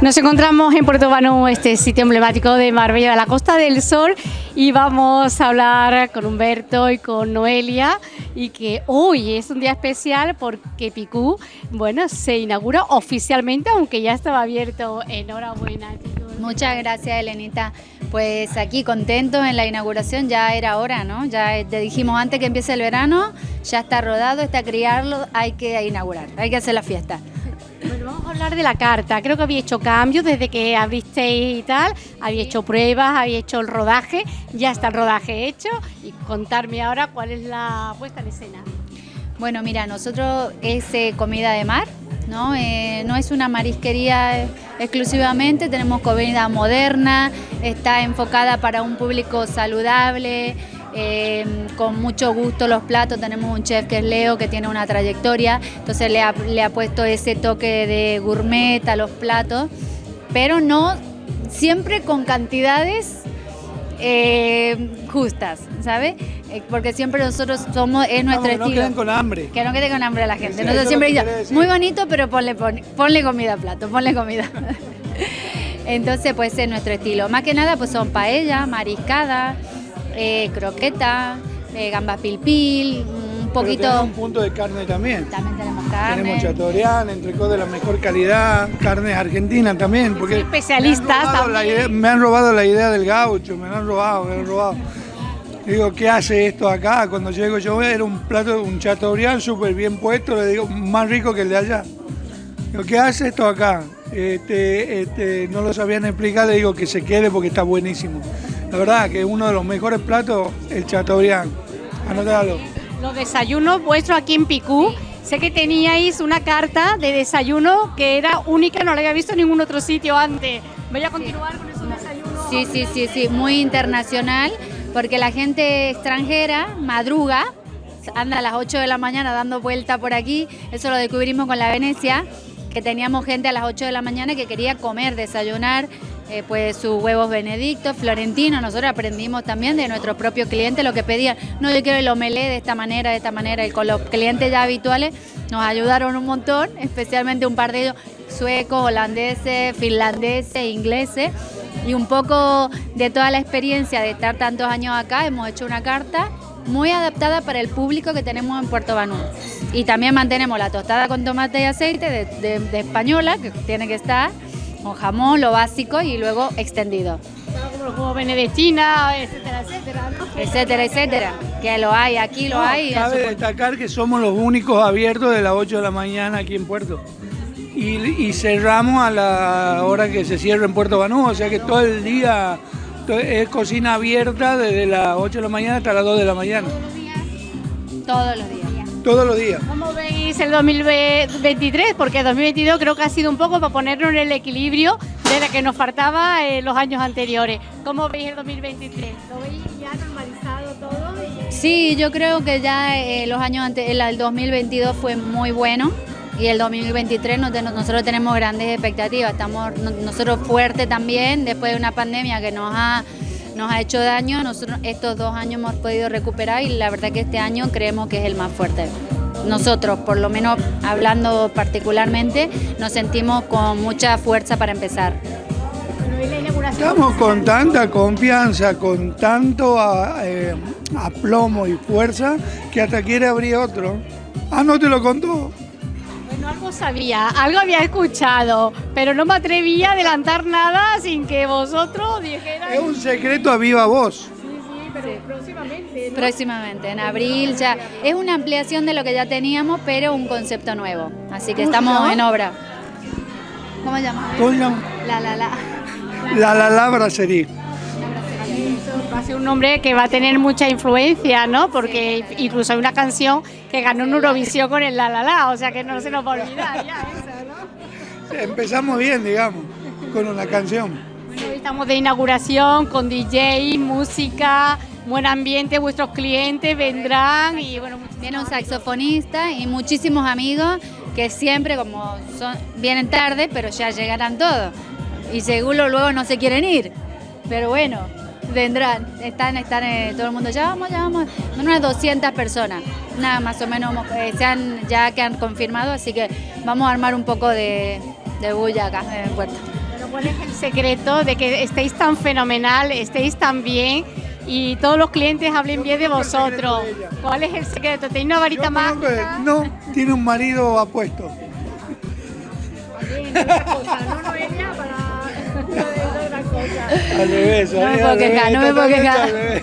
Nos encontramos en Puerto Banú, este sitio emblemático de Marbella, de la Costa del Sol, y vamos a hablar con Humberto y con Noelia, y que hoy es un día especial porque Picú, bueno, se inaugura oficialmente, aunque ya estaba abierto. Enhorabuena. Muchas gracias, Elenita. Pues aquí contentos en la inauguración, ya era hora, ¿no? Ya te dijimos antes que empiece el verano, ya está rodado, está criarlo, hay que inaugurar, hay que hacer la fiesta. Bueno, vamos a hablar de la carta. Creo que había hecho cambios desde que abristeis y tal. Había hecho pruebas, había hecho el rodaje. Ya está el rodaje hecho. Y contarme ahora cuál es la puesta en escena. Bueno, mira, nosotros es eh, comida de mar, ¿no? Eh, no es una marisquería exclusivamente, tenemos comida moderna, está enfocada para un público saludable, Em, con mucho gusto los platos. Tenemos un chef que es Leo, que tiene una trayectoria, entonces le ha, puesto ese toque de gourmet a los platos, pero no siempre con cantidades eh, justas, ¿sabes? Eh, porque siempre nosotros somos, es nuestro estilo. Que no queden con hambre. Que no quede con hambre la gente. nosotros siempre decimos, muy bonito, pero ponle, ponle comida al plato, ponle comida. Entonces, pues es nuestro estilo. Más que nada, pues son paella, mariscada, eh, croqueta, eh, gamba pilpil, un poquito... Pero un punto de carne también. También tenemos carne. Tenemos chatorián, entrecó de la mejor calidad, carnes argentinas también. Porque especialistas me me han robado la idea del gaucho, me han robado, me han robado. Digo, ¿qué hace esto acá? Cuando llego yo era un plato, un chateaubriand súper bien puesto, le digo, más rico que el de allá. Digo, ¿qué hace esto acá? Este, este, no lo sabían explicar, le digo que se quede porque está buenísimo. La verdad que uno de los mejores platos, el chateaubriand. Anotado. Los desayunos vuestros aquí en Picú, sé que teníais una carta de desayuno que era única, no la había visto en ningún otro sitio antes. Voy a continuar con esos desayunos. Sí, sí, sí, sí, muy internacional, porque la gente extranjera madruga, anda a las 8 de la mañana dando vuelta por aquí, eso lo descubrimos con la Venecia, que teníamos gente a las 8 de la mañana que quería comer, desayunar, eh, pues sus huevos benedictos, florentinos, nosotros aprendimos también de nuestro propio cliente lo que pedían, no yo quiero el omelé de esta manera, de esta manera, y con los clientes ya habituales nos ayudaron un montón, especialmente un par de ellos suecos, holandeses, finlandeses, ingleses, y un poco de toda la experiencia de estar tantos años acá, hemos hecho una carta muy adaptada para el público que tenemos en Puerto Banús. Y también mantenemos la tostada con tomate y aceite de, española, que tiene que estar, con jamón, lo básico, y luego extendido. Como los huevos benedictina, etcétera, etcétera. Etcétera, etcétera. Que lo hay, aquí lo hay. Cabe destacar que somos los únicos abiertos de las 8 de la mañana aquí en Puerto. Y, y cerramos a la hora que se cierra en Puerto Banús, o sea que todo el día es cocina abierta desde las 8 de la mañana hasta las 2 de la mañana. Todos los días. Todos los días. ¿Cómo el 2023? Porque 2022 creo que ha sido un poco para ponernos en el equilibrio de la que nos faltaba en los años anteriores. ¿Cómo veis el 2023? ¿Lo veis ya normalizado todo? Sí, yo creo que ya eh, los años antes, el 2022 fue muy bueno y el 2023 nosotros tenemos grandes expectativas, estamos nosotros fuertes también después de una pandemia que nos ha, nos ha hecho daño, nosotros estos dos años hemos podido recuperar y la verdad que este año creemos que es el más fuerte. Nosotros, por lo menos hablando particularmente, nos sentimos con mucha fuerza para empezar. Estamos con tanta confianza, con tanto eh, aplomo y fuerza que hasta quiere abrir otro. Ah, no te lo contó algo sabía, algo había escuchado, pero no me atrevía a adelantar nada sin que vosotros dijerais... Es un secreto a viva voz. Sí, pero próximamente. Próximamente, en abril ya. Es una ampliación de lo que ya teníamos, pero un concepto nuevo. Así que estamos en obra. ¿Cómo se llama? ¿Cómo se llama? La La La. La La La Brasserie va a ser un nombre que va a tener mucha influencia, ¿no? Porque incluso hay una canción que ganó un Eurovisión con el La La La, o sea que no se nos va a olvidar ya. Empezamos bien, digamos, con una canción. Hoy estamos de inauguración con DJ, música, buen ambiente, vuestros clientes vendrán y bueno... Viene un saxofonista y muchísimos amigos que siempre, como son, vienen tarde, pero ya llegarán todos. Y seguro luego no se quieren ir. Pero bueno, vendrán, están, están eh, todo el mundo, ya vamos, ya vamos, unas 200 personas, nada más o menos eh, se han, ya que han confirmado, así que vamos a armar un poco de, de bulla acá en el puerto. ¿Cuál es el secreto de que estéis tan fenomenal, estéis tan bien y todos los clientes hablen bien de vosotros? ¿Cuál es el secreto? ¿Tenéis una varita que No, tiene un marido apuesto. Al revés, No me ahí puedo al quejar, revés, no me puedo quejar. al revés.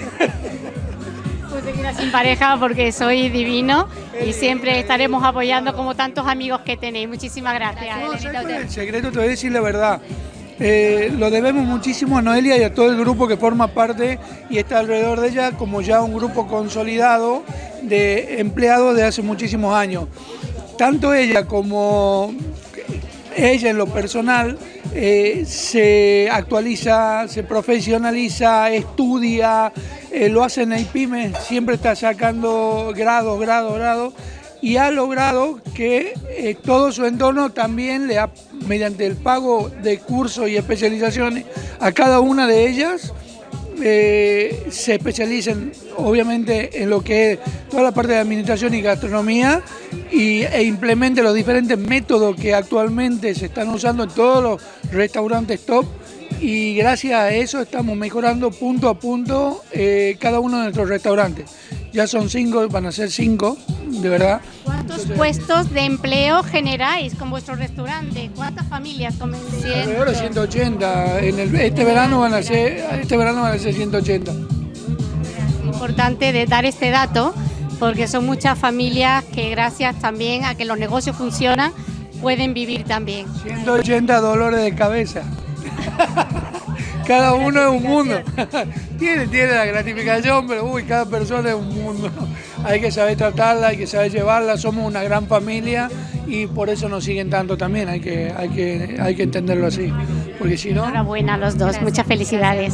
Pues te quedas sin pareja porque soy divino y siempre estaremos apoyando como tantos amigos que tenéis. Muchísimas gracias. No, Elenita, ¿sabes cuál usted. es el secreto? Te voy a decir la verdad. Eh, lo debemos muchísimo a Noelia y a todo el grupo que forma parte y está alrededor de ella como ya un grupo consolidado de empleados de hace muchísimos años. Tanto ella como ella en lo personal eh, se actualiza, se profesionaliza, estudia, eh, lo hace en el PYME, siempre está sacando grados, grados, grados y ha logrado que eh, todo su entorno también le ha, mediante el pago de cursos y especializaciones a cada una de ellas, eh, se especialicen obviamente en lo que es toda la parte de administración y gastronomía y, e implemente los diferentes métodos que actualmente se están usando en todos los restaurantes top y gracias a eso estamos mejorando punto a punto eh, cada uno de nuestros restaurantes. Ya son cinco, van a ser cinco, de verdad. ¿Cuántos puestos de empleo generáis con vuestro restaurante? ¿Cuántas familias comen. Alrededor de 180. En el, este verano van a ser, este verano van a ser 180. importante de dar este dato porque son muchas familias que gracias también a que los negocios funcionan pueden vivir también. 180 dolores de cabeza. Cada uno es un mundo. tiene, tiene la gratificación, pero uy, cada persona es un mundo. Hay que saber tratarla, hay que saber llevarla. Somos una gran familia y por eso nos siguen tanto también. Hay que, hay que, hay que entenderlo así. Porque si no. Enhorabuena a los dos, muchas felicidades.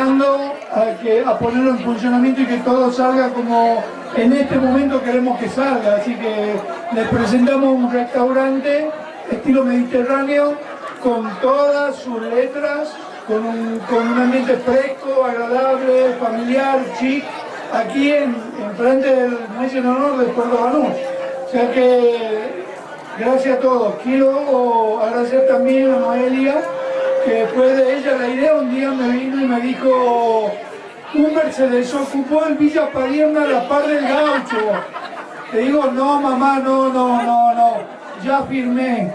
Esperando a, que, a ponerlo en funcionamiento y que todo salga como en este momento queremos que salga. Así que les presentamos un restaurante estilo mediterráneo con todas sus letras, con un, con un ambiente fresco, agradable, familiar, chic, aquí en, en frente del en honor del Puerto Banús. O sea que gracias a todos. Quiero agradecer también a Noelia, que fue de ella la idea. Un día me vino y me dijo, Humber se desocupó el Villa Padierna a la par del gaucho. Le digo, no mamá, no, no, no, no, ya firmé.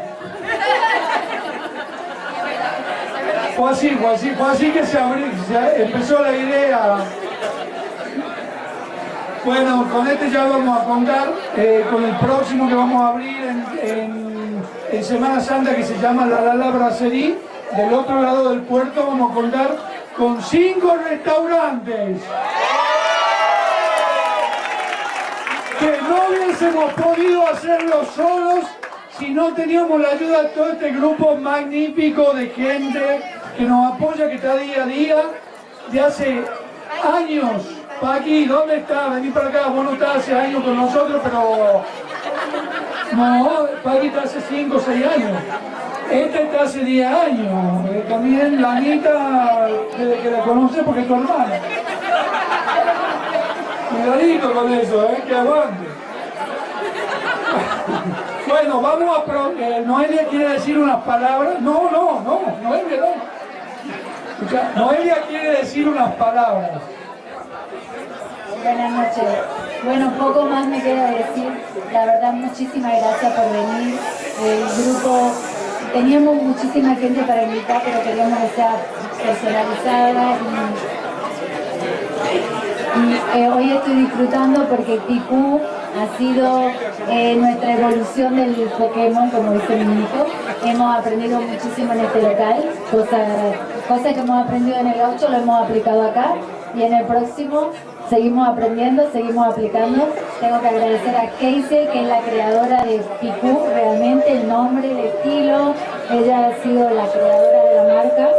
Fue así, fue así, fue así que se abrió, se empezó la idea. Bueno, con este ya vamos a contar, eh, con el próximo que vamos a abrir en, en- en Semana Santa que se llama La Lala Brasserie, del otro lado del puerto vamos a contar con cinco restaurantes. Que no hubiésemos podido hacerlo solos si no teníamos la ayuda de todo este grupo magnífico de gente que nos apoya, que está día a día, de hace años. Paqui, ¿dónde está? Vení para acá, vos no estás hace años con nosotros, pero... No, Paqui está hace 5 o 6 años. Este está hace 10 años. También la Anita, desde que la conoce porque es tu hermana. Cuidadito con eso, ¿eh? Que aguante. Bueno, vamos a... Pro eh, Noelia quiere decir unas palabras. No, no, no, Noelia no. Noelia quiere decir unas palabras. Buenas noches. Bueno, poco más me queda decir. La verdad, muchísimas gracias por venir. El grupo, teníamos muchísima gente para invitar, pero queríamos que sea personalizada y, eh, hoy estoy disfrutando porque Pipú ha sido eh, nuestra evolución del Pokémon, como dice mi hijo. Hemos aprendido muchísimo en este local, cosas, cosas que hemos aprendido en el 8 lo hemos aplicado acá y en el próximo seguimos aprendiendo, seguimos aplicando. Tengo que agradecer a Casey, que es la creadora de Picú, realmente el nombre, el estilo. Ella ha sido la creadora de la marca.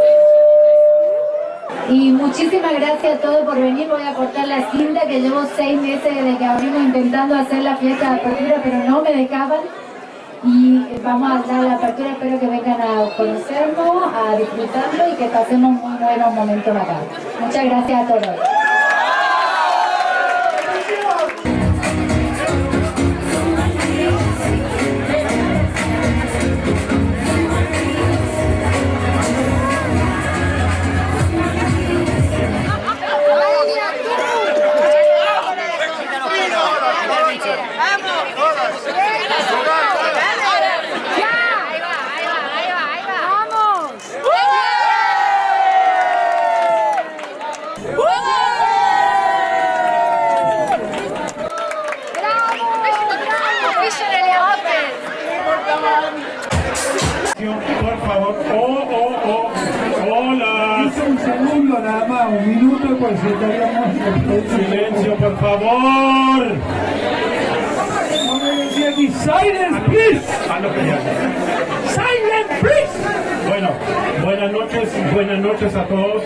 Y muchísimas gracias a todos por venir. Voy a cortar la cinta que llevo seis meses desde que abrimos intentando hacer la fiesta de apertura, pero no me dejaban. Y vamos a dar la apertura, espero que vengan a conocernos, a disfrutarlo y que pasemos muy buenos momentos acá. Muchas gracias a todos. Silencio, por favor. Silence, please. A lo que ya. Silence, please. Bueno, buenas noches, buenas noches a todos.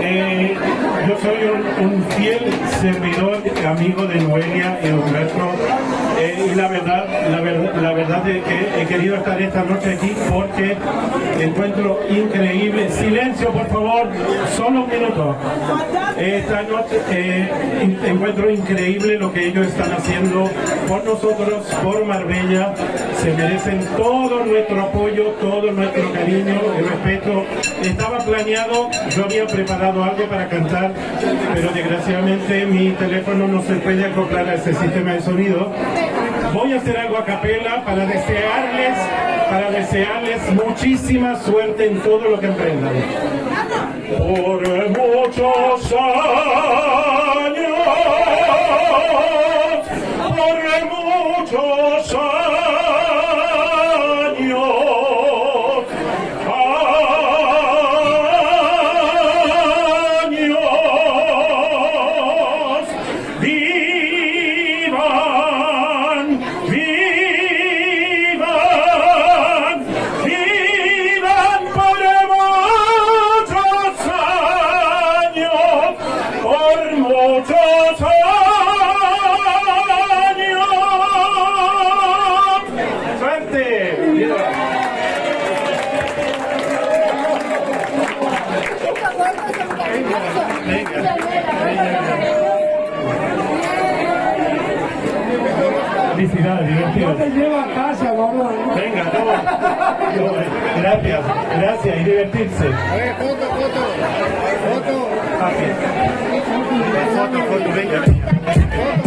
Eh, yo soy un, un fiel servidor, amigo de Noelia y Humberto. Eh, y la verdad, la verdad, la verdad es que he querido estar esta noche aquí porque encuentro increíble. Silencio, por favor, solo un minuto. Esta noche eh, encuentro increíble lo que ellos están haciendo por nosotros, por Marbella. Se merecen todo nuestro apoyo, todo nuestro cariño y respeto. Estaba planeado, yo había preparado algo para cantar, pero desgraciadamente mi teléfono no se puede acoplar a ese sistema de sonido. Voy a hacer algo a capela para desearles, para desearles muchísima suerte en todo lo que emprendan. Por muchos años, por muchos años, Felicidades, divertido. No te lleva a casa, gordo. Venga, no. No, Gracias, gracias y divertirse. foto, foto, foto. Foto, foto, venga, venga.